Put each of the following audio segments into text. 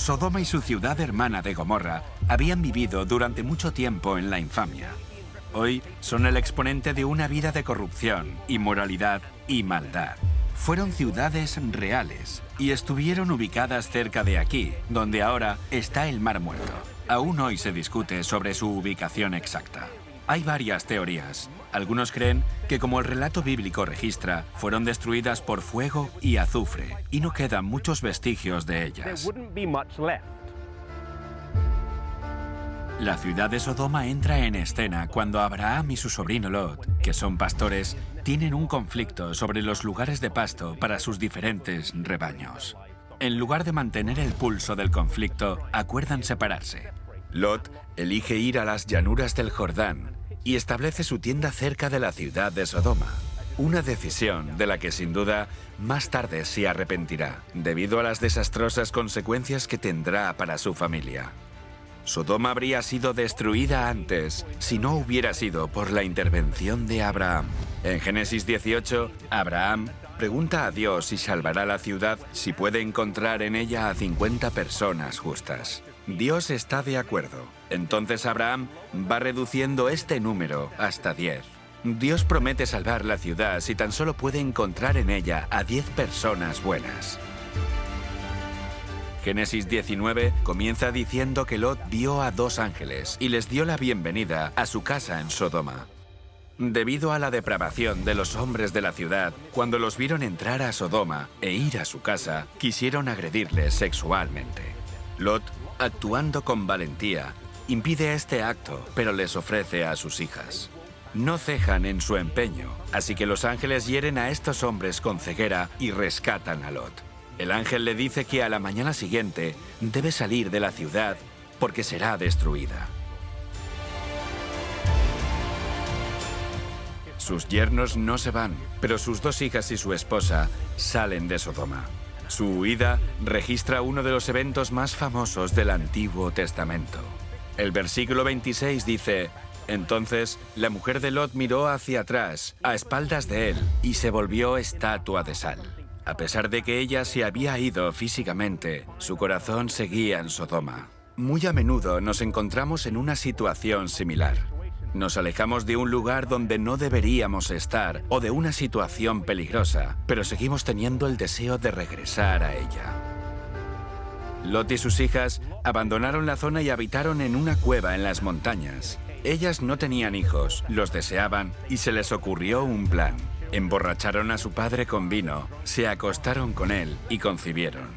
Sodoma y su ciudad hermana de Gomorra habían vivido durante mucho tiempo en la infamia. Hoy son el exponente de una vida de corrupción, inmoralidad y maldad. Fueron ciudades reales y estuvieron ubicadas cerca de aquí, donde ahora está el Mar Muerto. Aún hoy se discute sobre su ubicación exacta. Hay varias teorías. Algunos creen que como el relato bíblico registra, fueron destruidas por fuego y azufre, y no quedan muchos vestigios de ellas. La ciudad de Sodoma entra en escena cuando Abraham y su sobrino Lot, que son pastores, tienen un conflicto sobre los lugares de pasto para sus diferentes rebaños. En lugar de mantener el pulso del conflicto, acuerdan separarse. Lot elige ir a las llanuras del Jordán y establece su tienda cerca de la ciudad de Sodoma. Una decisión de la que sin duda más tarde se arrepentirá, debido a las desastrosas consecuencias que tendrá para su familia. Sodoma habría sido destruida antes si no hubiera sido por la intervención de Abraham. En Génesis 18, Abraham pregunta a Dios si salvará la ciudad si puede encontrar en ella a 50 personas justas. Dios está de acuerdo. Entonces Abraham va reduciendo este número hasta 10. Dios promete salvar la ciudad si tan solo puede encontrar en ella a 10 personas buenas. Génesis 19 comienza diciendo que Lot vio a dos ángeles y les dio la bienvenida a su casa en Sodoma. Debido a la depravación de los hombres de la ciudad, cuando los vieron entrar a Sodoma e ir a su casa, quisieron agredirles sexualmente. Lot actuando con valentía, impide este acto, pero les ofrece a sus hijas. No cejan en su empeño, así que los ángeles hieren a estos hombres con ceguera y rescatan a Lot. El ángel le dice que a la mañana siguiente debe salir de la ciudad porque será destruida. Sus yernos no se van, pero sus dos hijas y su esposa salen de Sodoma. Su huida registra uno de los eventos más famosos del Antiguo Testamento. El versículo 26 dice, Entonces la mujer de Lot miró hacia atrás, a espaldas de él, y se volvió estatua de sal. A pesar de que ella se había ido físicamente, su corazón seguía en Sodoma. Muy a menudo nos encontramos en una situación similar. Nos alejamos de un lugar donde no deberíamos estar o de una situación peligrosa, pero seguimos teniendo el deseo de regresar a ella. Lot y sus hijas abandonaron la zona y habitaron en una cueva en las montañas. Ellas no tenían hijos, los deseaban y se les ocurrió un plan. Emborracharon a su padre con vino, se acostaron con él y concibieron.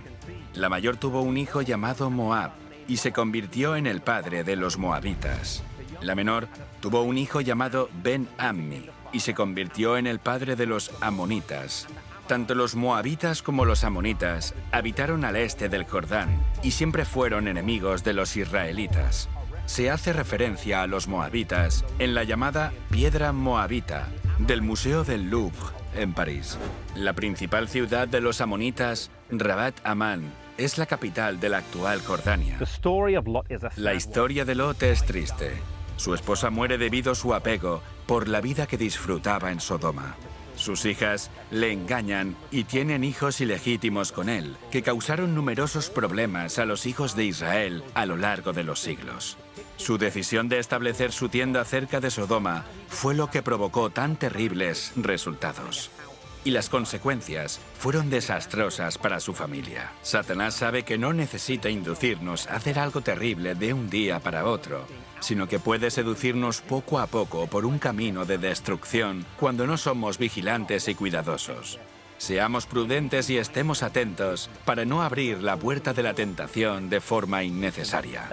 La mayor tuvo un hijo llamado Moab y se convirtió en el padre de los moabitas. La menor tuvo un hijo llamado Ben-Ammi y se convirtió en el padre de los amonitas. Tanto los moabitas como los amonitas habitaron al este del Jordán y siempre fueron enemigos de los israelitas. Se hace referencia a los moabitas en la llamada Piedra Moabita del Museo del Louvre en París. La principal ciudad de los amonitas, Rabat Amán, es la capital de la actual Jordania. La historia de Lot es triste. Su esposa muere debido a su apego por la vida que disfrutaba en Sodoma. Sus hijas le engañan y tienen hijos ilegítimos con él, que causaron numerosos problemas a los hijos de Israel a lo largo de los siglos. Su decisión de establecer su tienda cerca de Sodoma fue lo que provocó tan terribles resultados y las consecuencias fueron desastrosas para su familia. Satanás sabe que no necesita inducirnos a hacer algo terrible de un día para otro, sino que puede seducirnos poco a poco por un camino de destrucción cuando no somos vigilantes y cuidadosos. Seamos prudentes y estemos atentos para no abrir la puerta de la tentación de forma innecesaria.